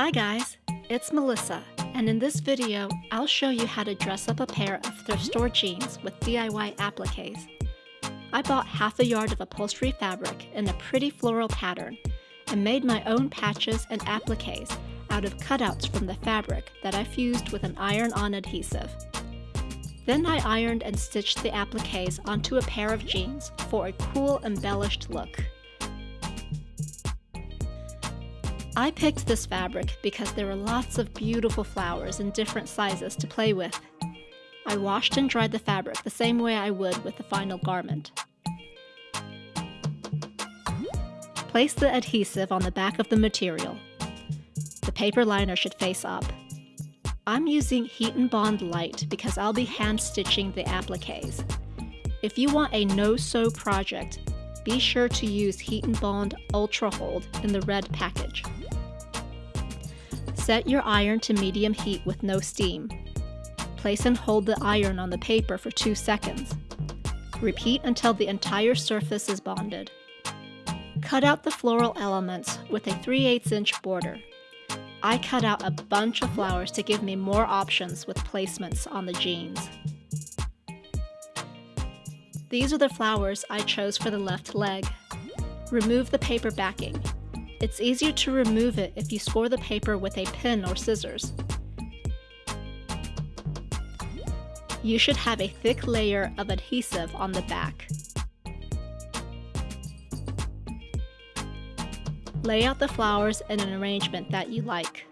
Hi guys, it's Melissa, and in this video, I'll show you how to dress up a pair of thrift store jeans with DIY appliques. I bought half a yard of upholstery fabric in a pretty floral pattern and made my own patches and appliques out of cutouts from the fabric that I fused with an iron-on adhesive. Then I ironed and stitched the appliques onto a pair of jeans for a cool embellished look. I picked this fabric because there were lots of beautiful flowers in different sizes to play with. I washed and dried the fabric the same way I would with the final garment. Place the adhesive on the back of the material. The paper liner should face up. I'm using Heat & Bond Light because I'll be hand stitching the appliques. If you want a no-sew project, be sure to use Heat & Bond Ultra Hold in the red package. Set your iron to medium heat with no steam. Place and hold the iron on the paper for 2 seconds. Repeat until the entire surface is bonded. Cut out the floral elements with a 3 8 inch border. I cut out a bunch of flowers to give me more options with placements on the jeans. These are the flowers I chose for the left leg. Remove the paper backing. It's easier to remove it if you score the paper with a pin or scissors. You should have a thick layer of adhesive on the back. Lay out the flowers in an arrangement that you like.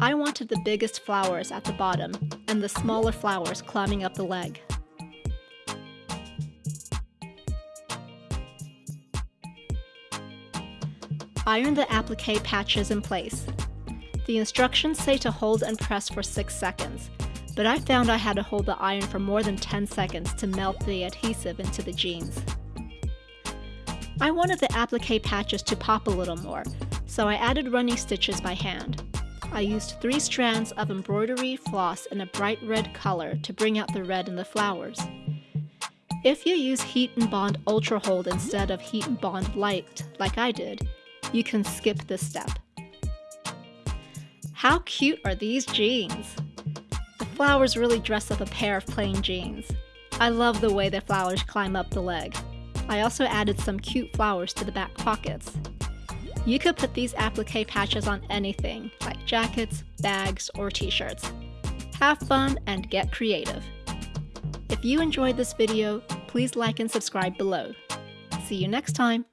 I wanted the biggest flowers at the bottom and the smaller flowers climbing up the leg. Iron the applique patches in place. The instructions say to hold and press for 6 seconds, but I found I had to hold the iron for more than 10 seconds to melt the adhesive into the jeans. I wanted the applique patches to pop a little more, so I added running stitches by hand. I used three strands of embroidery floss in a bright red color to bring out the red in the flowers. If you use Heat & Bond Ultra Hold instead of Heat & Bond Light, like I did, you can skip this step. How cute are these jeans? The flowers really dress up a pair of plain jeans. I love the way the flowers climb up the leg. I also added some cute flowers to the back pockets. You could put these applique patches on anything, like jackets, bags, or t-shirts. Have fun and get creative. If you enjoyed this video, please like and subscribe below. See you next time!